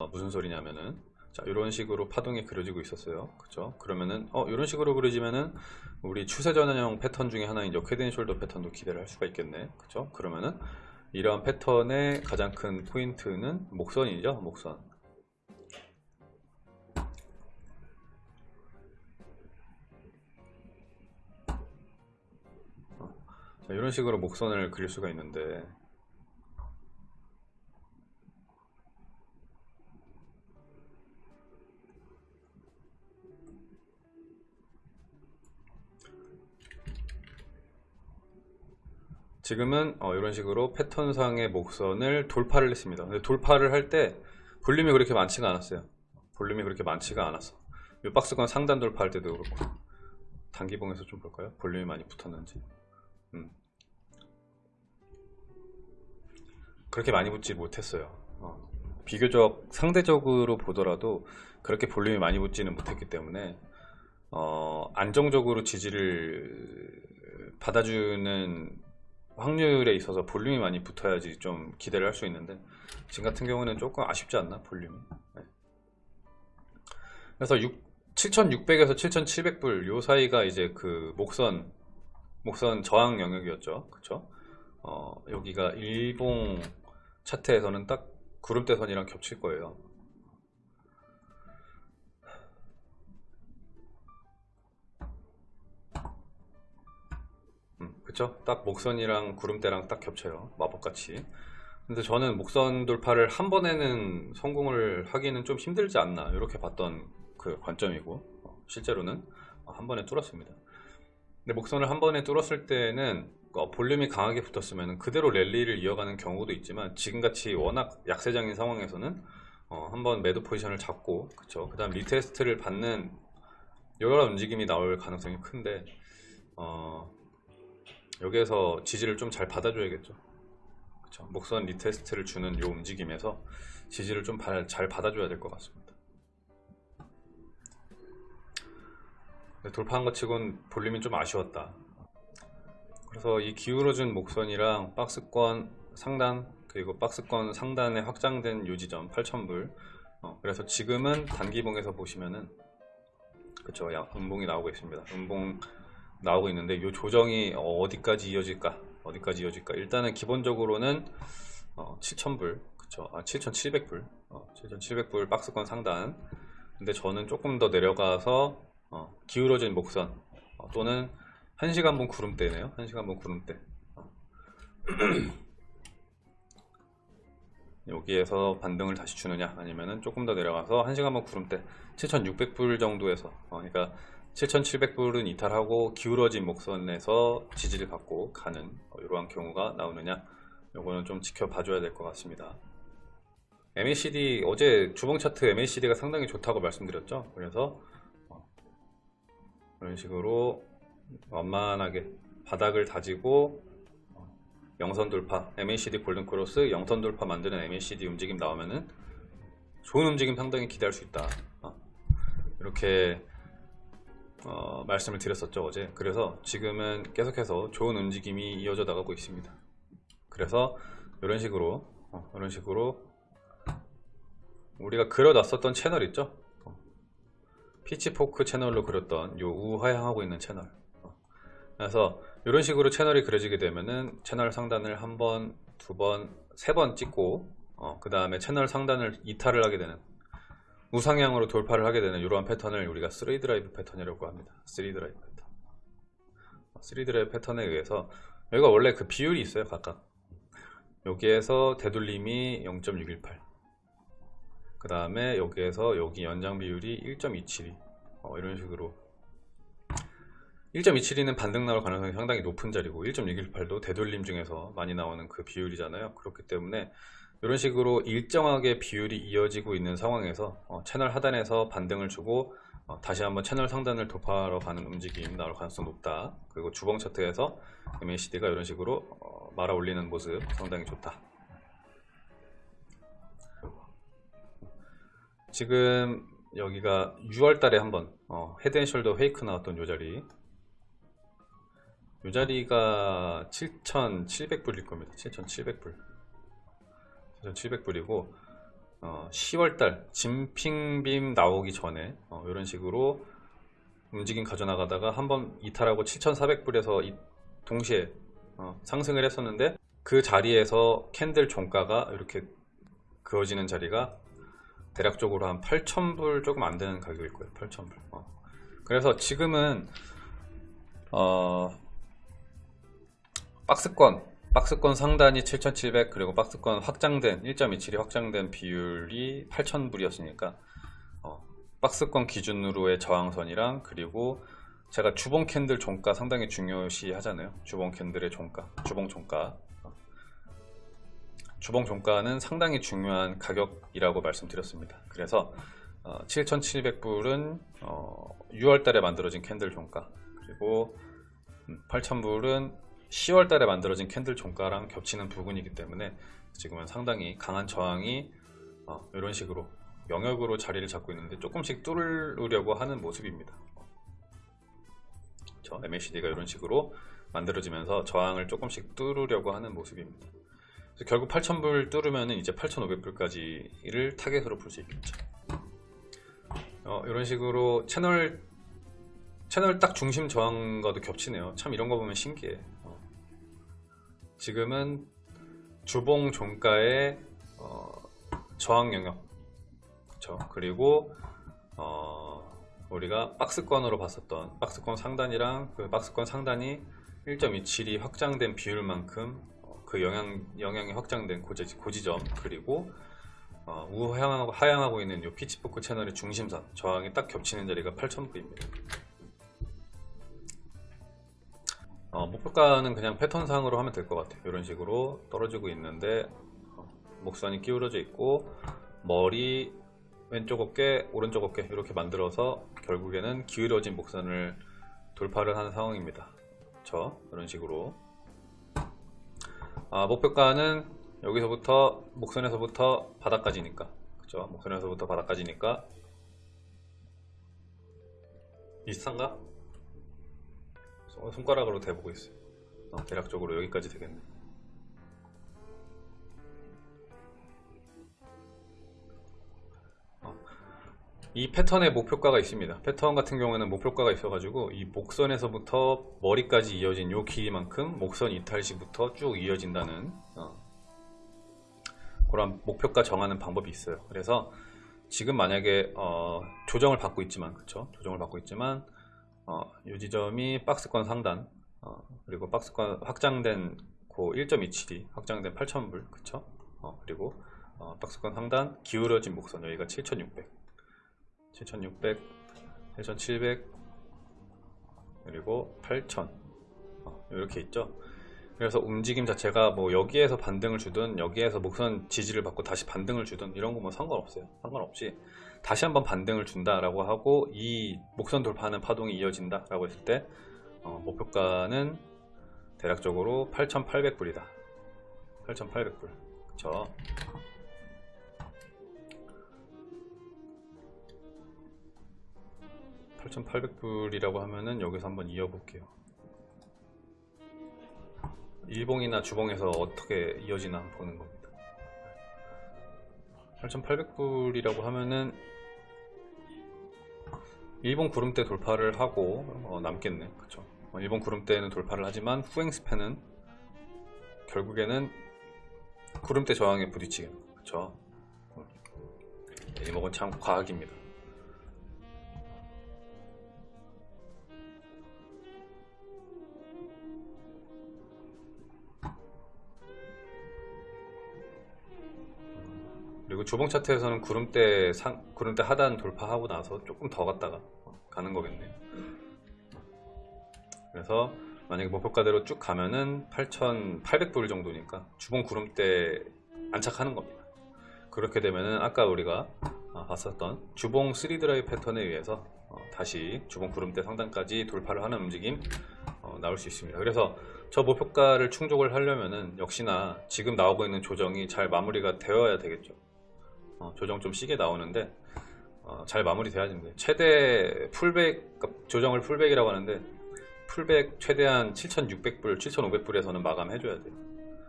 어, 무슨 소리냐면은 자 이런 식으로 파동이 그려지고 있었어요. 그죠 그러면은 어 이런 식으로 그려지면은 우리 추세 전환형 패턴 중에 하나인 저 head and shoulder 패턴도 기대를 할 수가 있겠네. 그죠 그러면은 이러한 패턴의 가장 큰 포인트는 목선이죠 목선. 어, 자, 이런 식으로 목선을 그릴 수가 있는데 지금은 어, 이런 식으로 패턴상의 목선을 돌파를 했습니다. 근데 돌파를 할 때 볼륨이 그렇게 많지가 않았어요. 볼륨이 그렇게 많지가 않았어. 이 박스권 상단 돌파할 때도 그렇고 단기봉에서 좀 볼까요? 볼륨이 많이 붙었는지. 음. 그렇게 많이 붙지 못했어요. 어. 비교적 상대적으로 보더라도 그렇게 볼륨이 많이 붙지는 못했기 때문에 어, 안정적으로 지지를 받아주는 확률에 있어서 볼륨이 많이 붙어야지 좀 기대를 할 수 있는데 지금 같은 경우는 조금 아쉽지 않나 볼륨이? 네. 그래서 7600에서 7700불 요 사이가 이제 그 목선 목선 저항 영역이었죠. 그쵸? 어, 여기가 일봉 차트에서는 딱 구름대선이랑 겹칠 거예요 음, 그쵸? 딱 목선이랑 구름대랑 딱 겹쳐요. 마법같이. 근데 저는 목선 돌파를 한 번에는 성공을 하기는 좀 힘들지 않나 이렇게 봤던 그 관점이고 어, 실제로는 어, 한 번에 뚫었습니다. 근데 목선을 한 번에 뚫었을 때는 어, 볼륨이 강하게 붙었으면 그대로 랠리를 이어가는 경우도 있지만 지금같이 워낙 약세장인 상황에서는 어, 한번 매도 포지션을 잡고 그쵸 그 다음 retest를 받는 여러 움직임이 나올 가능성이 큰데 어, 여기에서 지지를 좀 잘 받아줘야겠죠. 그쵸? 목선 retest를 주는 이 움직임에서 지지를 좀 잘 받아줘야 될 것 같습니다. 돌파한 것 치곤 볼륨이 좀 아쉬웠다. 그래서 이 기울어진 목선이랑 박스권 상단 그리고 박스권 상단에 확장된 요 지점 8000불. 어, 그래서 지금은 단기봉에서 보시면은 그쵸? 음봉이 나오고 있습니다. 음봉 나오고 있는데 이 조정이 어디까지 이어질까? 어디까지 이어질까? 일단은 기본적으로는 어, 7,000불. 그쵸? 아 7,700불. 어, 7,700불 박스권 상단. 근데 저는 조금 더 내려가서 어, 기울어진 목선 어, 또는 1시간분 구름대네요. 1시간분 구름대. 어. 여기에서 반등을 다시 주느냐? 아니면은 조금 더 내려가서 1시간분 구름대. 7,600불 정도에서. 어, 그러니까 7,700불은 이탈하고 기울어진 목선에서 지지를 받고 가는 이러한 경우가 나오느냐 요거는 좀 지켜봐 줘야 될 것 같습니다. MACD 어제 주봉 차트 MACD가 상당히 좋다고 말씀드렸죠? 그래서 어, 이런 식으로 완만하게 바닥을 다지고 어, 영선 돌파 MACD golden cross 영선 돌파 만드는 MACD 움직임 나오면은 좋은 움직임 상당히 기대할 수 있다. 어, 이렇게 어, 말씀을 드렸었죠 어제. 그래서 지금은 계속해서 좋은 움직임이 이어져 나가고 있습니다. 그래서 이런 식으로 어, 이런 식으로 우리가 그려놨었던 채널 있죠? 어, pitchfork 채널로 그렸던 요 우하향하고 있는 채널. 어, 그래서 이런 식으로 채널이 그려지게 되면은 채널 상단을 한 번, 두 번, 세 번 찍고 어, 그 다음에 채널 상단을 이탈을 하게 되는 우상향으로 돌파를 하게 되는 이러한 패턴을 우리가 3 드라이브 패턴이라고 합니다. 3 드라이브 패턴. 3 드라이브 패턴에 의해서 여기가 원래 그 비율이 있어요 각각. 여기에서 되돌림이 0.618 그 다음에 여기에서 여기 연장 비율이 1.272 어, 이런 식으로. 1.272는 반등 나올 가능성이 상당히 높은 자리고 1.618도 되돌림 중에서 많이 나오는 그 비율이잖아요. 그렇기 때문에 이런 식으로 일정하게 비율이 이어지고 있는 상황에서 어, 채널 하단에서 반등을 주고 어, 다시 한번 채널 상단을 돌파하러 가는 움직임 나올 가능성 높다. 그리고 주봉 차트에서 MACD가 이런 식으로 어, 말아 올리는 모습 상당히 좋다. 지금 여기가 6월달에 한번 어, head and shoulder fake 나왔던 요 자리. 요 자리가 7,700불일 겁니다. 7,700불 7,700불이고 어, 10월달 진핑빔 나오기 전에 어, 이런 식으로 움직임 가져나가다가 한번 이탈하고 7,400불에서 동시에 어, 상승을 했었는데 그 자리에서 candle 종가가 이렇게 그어지는 자리가 대략적으로 한 8,000불 조금 안 되는 가격일 거예요. 8,000불. 어. 그래서 지금은 어, 박스권 박스권 상단이 7,700 그리고 박스권 확장된 1.27이 확장된 비율이 8,000불이었으니까 어, 박스권 기준으로의 저항선이랑 그리고 제가 주봉 캔들 종가 상당히 중요시 하잖아요. 주봉 캔들의 종가, 주봉 종가. 어. 주봉 종가는 상당히 중요한 가격이라고 말씀드렸습니다. 그래서 어, 7,700불은 어, 6월 달에 만들어진 candle 종가 그리고 8,000불은 10월 달에 만들어진 candle 종가랑 겹치는 부분이기 때문에 지금은 상당히 강한 저항이 어, 이런 식으로 영역으로 자리를 잡고 있는데 조금씩 뚫으려고 하는 모습입니다. 저 MACD가 이런 식으로 만들어지면서 저항을 조금씩 뚫으려고 하는 모습입니다. 결국 8,000불 뚫으면 이제 8,500불까지를 타겟으로 볼 수 있겠죠. 어, 이런 식으로 채널 채널 딱 중심 저항과도 겹치네요. 참 이런 거 보면 신기해. 어. 지금은 주봉 종가의 어, 저항 영역, 그렇죠. 그리고 어, 우리가 박스권으로 봤었던 박스권 상단이랑 그 박스권 상단이 1.27이 확장된 비율만큼 어, 그 영향 영향이 확장된 고지, 고지점 그리고 어, 우하향하고 하향하고 있는 이 피치포크 채널의 중심선 저항이 딱 겹치는 자리가 8,000불입니다. 어, 목표가는 그냥 패턴상으로 하면 될 것 같아요. 이런 식으로 떨어지고 있는데 어, 목선이 기울어져 있고 머리 왼쪽 어깨 오른쪽 어깨 이렇게 만들어서 결국에는 기울어진 목선을 돌파를 하는 상황입니다. 저 이런 식으로 아, 목표가는 여기서부터 목선에서부터 바닥까지니까 그죠 목선에서부터 바닥까지니까 비슷한가? 손가락으로 대보고 있어요. 어, 대략적으로 여기까지 되겠네. 어, 이 패턴에 목표가가 있습니다. 패턴 같은 경우에는 목표가가 있어 가지고 이 목선에서부터 머리까지 이어진 요 길이만큼 목선 이탈 시부터 쭉 이어진다는 어, 그런 목표가 정하는 방법이 있어요. 그래서 지금 만약에 어, 조정을 받고 있지만 그쵸? 조정을 받고 있지만 어, 이 지점이 박스권 상단 어, 그리고 박스권 확장된 고 1.27이 확장된 8,000불 그쵸? 어, 그리고 어, 박스권 상단 기울어진 목선 여기가 7,600 7,600 7,700 그리고 8,000 이렇게 있죠 그래서 움직임 자체가 뭐 여기에서 반등을 주든 여기에서 목선 지지를 받고 다시 반등을 주든 이런 거 뭐 상관없어요. 상관없이 다시 한번 반등을 준다라고 하고 이 목선 돌파하는 파동이 이어진다 라고 했을 때 어, 목표가는 대략적으로 8,800불이다. 8,800불. 그쵸? 8,800불이라고 하면은 여기서 한번 이어볼게요 일봉이나 주봉에서 어떻게 이어지나 보는 겁니다. 8800불이라고 하면은 일본 구름대 돌파를 하고 어, 남겠네. 그쵸? 어, 일본 구름대는 돌파를 하지만 후행 스팬은 결국에는 구름대 저항에 부딪히게 그쵸? 이목은 참 과학입니다 주봉 차트에서는 구름대 상, 구름대 하단 돌파하고 나서 조금 더 갔다가 가는 거겠네요. 그래서 만약에 목표가대로 쭉 가면은 8,800불 정도니까 주봉 구름대 안착하는 겁니다. 그렇게 되면은 아까 우리가 아, 봤었던 주봉 3드라이 패턴에 의해서 어, 다시 주봉 구름대 상단까지 돌파를 하는 움직임 어, 나올 수 있습니다. 그래서 저 목표가를 충족을 하려면은 역시나 지금 나오고 있는 조정이 잘 마무리가 되어야 되겠죠. 어, 조정 좀 시게 나오는데 어, 잘 마무리 돼야 됩니다. 최대 풀백 그러니까 조정을 풀백이라고 하는데 풀백 최대한 7600불 7500불에서는 마감해 줘야 돼요